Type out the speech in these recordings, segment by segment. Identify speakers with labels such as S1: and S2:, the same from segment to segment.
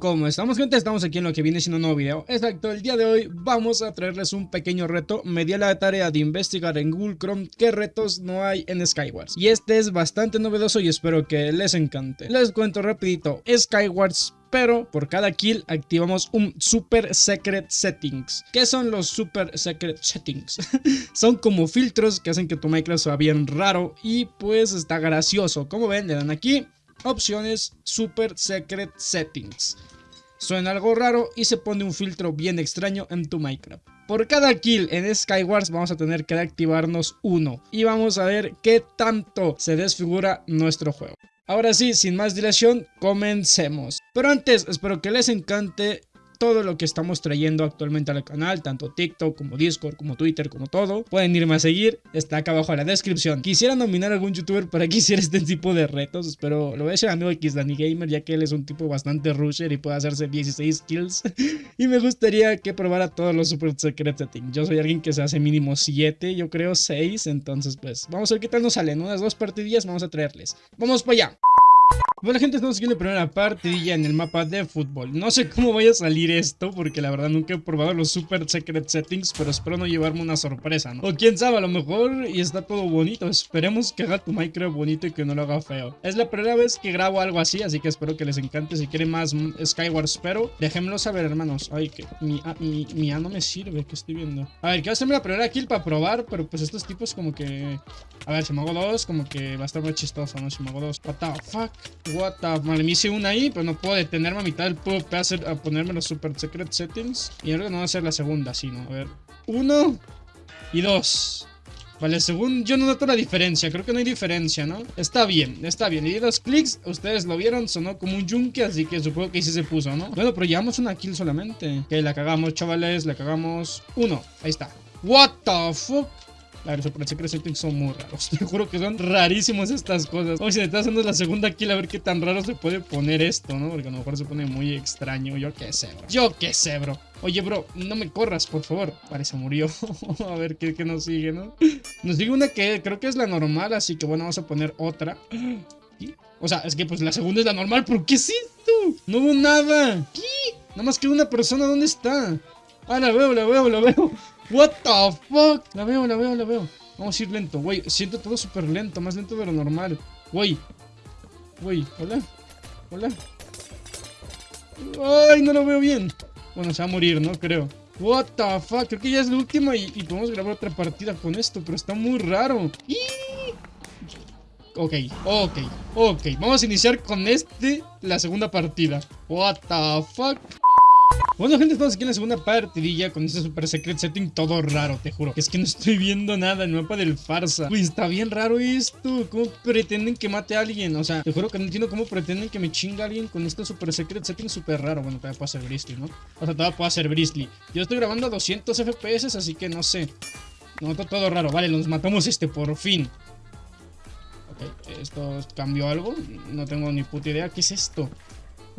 S1: ¿cómo estamos gente? Estamos aquí en lo que viene siendo un nuevo video Exacto, el día de hoy vamos a traerles un pequeño reto Me di la tarea de investigar en Google Chrome qué retos no hay en Skywars Y este es bastante novedoso y espero que les encante Les cuento rapidito, Skywars pero por cada kill activamos un Super Secret Settings. ¿Qué son los Super Secret Settings? son como filtros que hacen que tu Minecraft sea bien raro y pues está gracioso. Como ven, le dan aquí opciones Super Secret Settings. Suena algo raro y se pone un filtro bien extraño en tu Minecraft. Por cada kill en Skywars vamos a tener que activarnos uno y vamos a ver qué tanto se desfigura nuestro juego. Ahora sí, sin más dilación, comencemos. Pero antes, espero que les encante todo lo que estamos trayendo actualmente al canal, tanto TikTok como Discord, como Twitter, como todo. Pueden irme a seguir, está acá abajo en la descripción. Quisiera nominar a algún youtuber para que hiciera este tipo de retos, espero lo voy a decir a mi amigo X Danny Gamer, ya que él es un tipo bastante rusher y puede hacerse 16 kills. y me gustaría que probara todos los super secret settings. Yo soy alguien que se hace mínimo 7, yo creo 6, entonces pues vamos a ver qué tal nos salen. Unas dos partidillas vamos a traerles. Vamos para allá. Bueno gente, estamos aquí en la primera partidilla en el mapa de fútbol. No sé cómo vaya a salir esto porque la verdad nunca he probado los super secret settings Pero espero no llevarme una sorpresa, ¿no? O quién sabe, a lo mejor y está todo bonito. Esperemos que haga tu Minecraft bonito y que no lo haga feo. Es la primera vez que grabo algo así, así que espero que les encante Si quieren más Skyward pero déjenmelo saber hermanos. Ay, que mi, A, mi, mi A no me sirve, que estoy viendo A ver, quiero hacerme la primera kill para probar Pero pues estos tipos como que... A ver, si me hago dos, como que va a estar muy chistoso, ¿no? Si me hago dos, what the fuck What the... Vale, me hice una ahí, pero no puedo detenerme a mitad del hacer a ponerme los super secret settings. Y ahora no va a ser la segunda, sino, a ver. Uno y dos. Vale, según yo no noto la diferencia, creo que no hay diferencia, ¿no? Está bien, está bien, y dos clics, ustedes lo vieron, sonó como un yunque, así que supongo que sí se puso, ¿no? Bueno, pero llevamos una kill solamente Que la cagamos, chavales, la cagamos Uno, ahí está What the fuck a ver, Super Secret Settings son muy raros. Te juro que son rarísimos estas cosas. Vamos si estás haciendo la segunda kill a ver qué tan raro se puede poner esto, ¿no? Porque a lo mejor se pone muy extraño. Yo qué sé, bro. Yo qué sé, bro. Oye, bro, no me corras, por favor. Vale, se murió. a ver qué, nos sigue, ¿no? Nos sigue una que creo que es la normal, así que bueno, vamos a poner otra. O sea, es que pues la segunda es la normal, pero ¿qué es esto? No hubo nada. ¿Qué? Nada más que una persona, ¿dónde está? Ah, la veo, la veo, la veo. What the fuck? La veo, la veo, la veo. Vamos a ir lento, güey. Siento todo súper lento, más lento de lo normal. Güey. Güey, hola. Hola. Ay, no lo veo bien. Bueno, se va a morir, ¿no? Creo. What the fuck, creo que ya es la última y, podemos grabar otra partida con esto, pero está muy raro. Ok, ok, ok. Vamos a iniciar con este, la segunda partida. What the fuck. Bueno gente, estamos aquí en la segunda partidilla con este super secret setting todo raro, te juro. Es que no estoy viendo nada, el mapa del farsa. Uy, está bien raro esto. ¿Cómo pretenden que mate a alguien? O sea, te juro que no entiendo cómo pretenden que me chinga alguien con este super secret setting súper raro. Bueno, todavía puedo hacer Bristly, ¿no? O sea, todavía puedo hacer Bristly. Yo estoy grabando a 200 FPS, así que no sé. No, todo raro. Vale, nos matamos este por fin. Ok, ¿esto cambió algo? No tengo ni puta idea. ¿Qué es esto?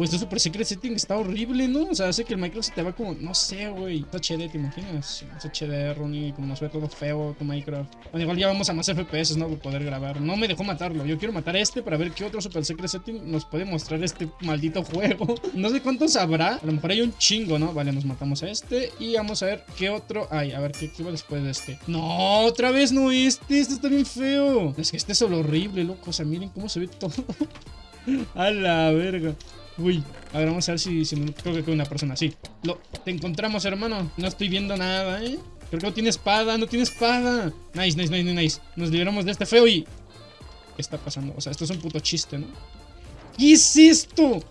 S1: Pues Super Secret Setting está horrible, ¿no? O sea, hace que el Minecraft se te va como, no sé, güey. HD, ¿te imaginas? HD, Ronnie, como nos ve todo feo tu Minecraft. Bueno, igual ya vamos a más FPS, ¿no? Por poder grabar. No me dejó matarlo. Yo quiero matar a este para ver qué otro Super Secret Setting nos puede mostrar este maldito juego. no sé cuántos habrá. A lo mejor hay un chingo, ¿no? Vale, nos matamos a este. Y vamos a ver qué otro hay. A ver, ¿qué, qué va después de este? No, otra vez no este. Este está bien feo. Es que este es solo horrible, loco. O sea, miren cómo se ve todo. a la verga. Uy, a ver, vamos a ver si, si creo que queda una persona así. Lo, te encontramos, hermano. No estoy viendo nada, ¿eh? Creo que no tiene espada, no tiene espada. Nice, nice, nice, nice. Nos liberamos de este feo y... ¿Qué está pasando? O sea, esto es un puto chiste, ¿no? ¿Qué es esto?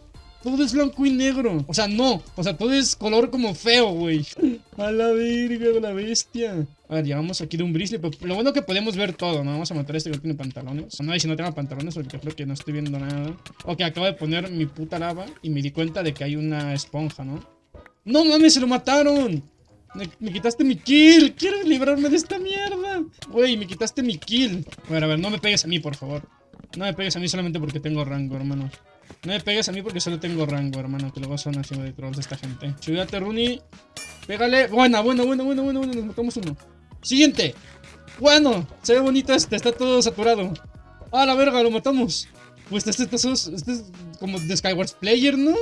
S1: Todo es blanco y negro. O sea, no. O sea, todo es color como feo, güey. A la verga la bestia. A ver, llevamos aquí de un bristle. Pero lo bueno que podemos ver todo, ¿no? Vamos a matar a este que tiene pantalones. No, y si no tengo pantalones porque creo que no estoy viendo nada. Ok, acabo de poner mi puta lava y me di cuenta de que hay una esponja, ¿no? ¡No mames, se lo mataron! Me, quitaste mi kill. Quiero librarme de esta mierda. Güey, me quitaste mi kill. A ver, a ver, no me pegues a mí, por favor. No me pegues a mí solamente porque tengo rango, hermano. No me pegues a mí porque solo tengo rango, hermano. Que luego son haciendo de trolls esta gente. Cuídate, Rooney. Pégale. Buena, buena, buena, buena, buena, buena. Nos matamos uno. Siguiente. Bueno, se ve bonito este. Está todo saturado. Ah, la verga, lo matamos. Pues este, este, este, es como de Skyward Player, ¿no?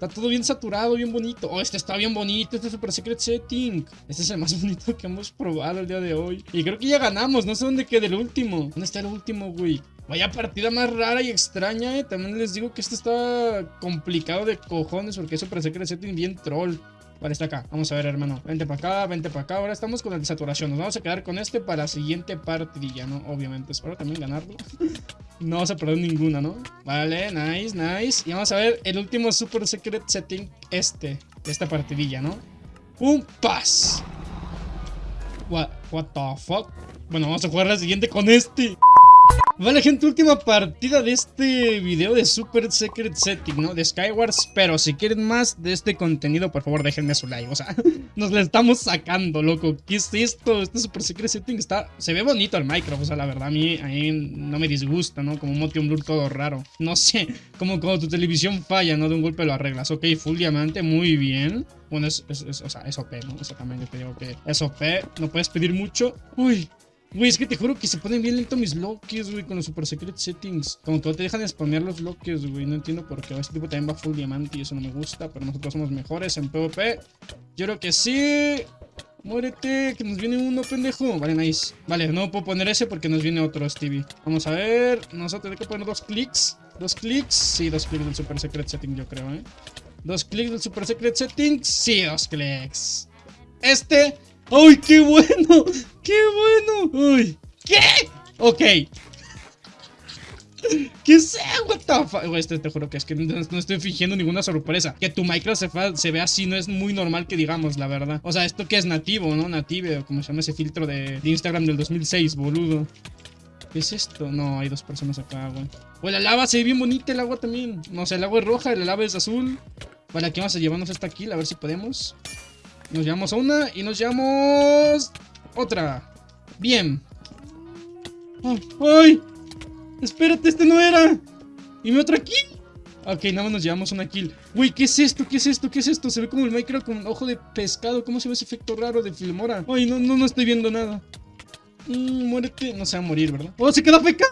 S1: Está todo bien saturado, bien bonito. Oh, este está bien bonito, este Super Secret Setting. Este es el más bonito que hemos probado el día de hoy. Y creo que ya ganamos, no sé dónde queda el último. ¿Dónde está el último, güey? Vaya partida más rara y extraña, eh. También les digo que esto está complicado de cojones porque es Super Secret Setting bien troll. Vale, está acá. Vamos a ver, hermano. Vente para acá, vente para acá. Ahora estamos con el de saturación. Nos vamos a quedar con este para la siguiente partidilla, ¿no? Obviamente. Espero también ganarlo. no vamos a perder ninguna, ¿no? Vale, nice, nice. Y vamos a ver el último super secret setting, este. De esta partidilla, ¿no? Un pass. What, what the fuck? Bueno, vamos a jugar la siguiente con este. Vale gente, última partida de este video de Super Secret Setting, ¿no? De Skywars, pero si quieren más de este contenido, por favor déjenme su like, o sea, nos la estamos sacando, loco, ¿qué es esto? Este Super Secret Setting está, se ve bonito el Minecraft, o sea, la verdad a mí, a mí no me disgusta, ¿no? Como motion blur todo raro, no sé, como cuando tu televisión falla, ¿no? De un golpe lo arreglas, ok, full diamante, muy bien. Bueno, es, es, o sea, es OP, ¿no? Exactamente, te digo que es OP, no puedes pedir mucho. Uy, Güey, es que te juro que se ponen bien lento mis bloques, güey, con los super secret settings. Como que no te dejan de spamear los bloques, güey. No entiendo por qué. Este tipo también va full diamante y eso no me gusta. Pero nosotros somos mejores en PvP. Yo creo que sí. Muérete, que nos viene uno, pendejo. Vale, nice. Vale, no puedo poner ese porque nos viene otro, Stevie. Vamos a ver. Nosotros hay que poner dos clics. Dos clics. Sí, dos clics del super secret setting, yo creo, ¿eh? Dos clics del super secret setting. Sí, dos clics. Este ¡Ay, qué bueno! ¡Qué bueno! ¡Uy! ¿Qué? Ok. ¿Qué sé? What the fuck? Este te juro que es que no, estoy fingiendo ninguna sorpresa. Que tu Minecraft se, se ve así no es muy normal que digamos, la verdad. O sea, esto que es nativo, ¿no? Native, como se llama ese filtro de, Instagram del 2006, boludo. ¿Qué es esto? No, hay dos personas acá, güey. Pues la lava se ve bien bonita, el agua también. No sé, el agua es roja, el lava es azul. Vale, aquí vamos a llevarnos esta kill, a ver si podemos. Nos llevamos a una y nos llevamos otra. Bien. ¡Ay! Espérate, este no era. ¿Y mi otra kill? Ok, nada más nos llevamos una kill. Uy, ¿qué es esto? ¿Qué es esto? ¿Qué es esto? Se ve como el Minecraft con ojo de pescado. ¿Cómo se ve ese efecto raro de Filmora? Ay, no, no, no estoy viendo nada. Mm, muérete. No se va a morir, ¿verdad? ¡Oh, se queda feca!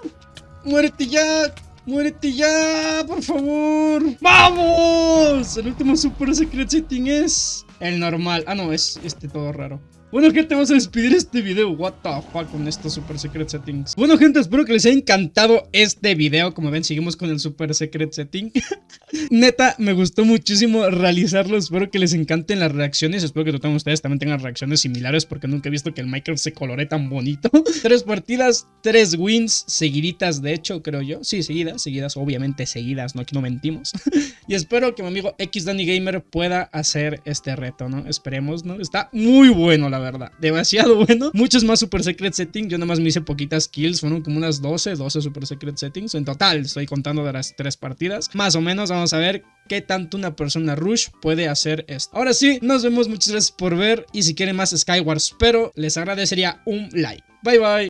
S1: ¡Muérete ya! ¡Muérete ya! ¡Por favor! ¡Vamos! El último super secret setting es... El normal. Ah, no, es este todo raro. Bueno gente, vamos a despedir este video. What the fuck con estos super secret settings. Bueno gente, espero que les haya encantado este video. Como ven, seguimos con el super secret setting. Neta, me gustó muchísimo realizarlo. Espero que les encanten las reacciones. Espero que todos ustedes también tengan reacciones similares Porque nunca he visto que el Minecraft se colore tan bonito. Tres partidas, tres wins Seguiditas de hecho, creo yo. Sí, seguidas, seguidas, obviamente seguidas No, aquí no mentimos. Y espero que mi amigo X Danny Gamer pueda hacer este reto, ¿no? Esperemos, ¿no? Está muy bueno, verdad. Demasiado bueno. Muchos más Super Secret Settings. Yo nada más me hice poquitas kills. Fueron como unas 12, 12 Super Secret Settings. En total, estoy contando de las tres partidas. Más o menos, vamos a ver qué tanto una persona Rush puede hacer esto. Ahora sí, nos vemos. Muchas gracias por ver. Y si quieren más Skywars, pero les agradecería un like. Bye bye.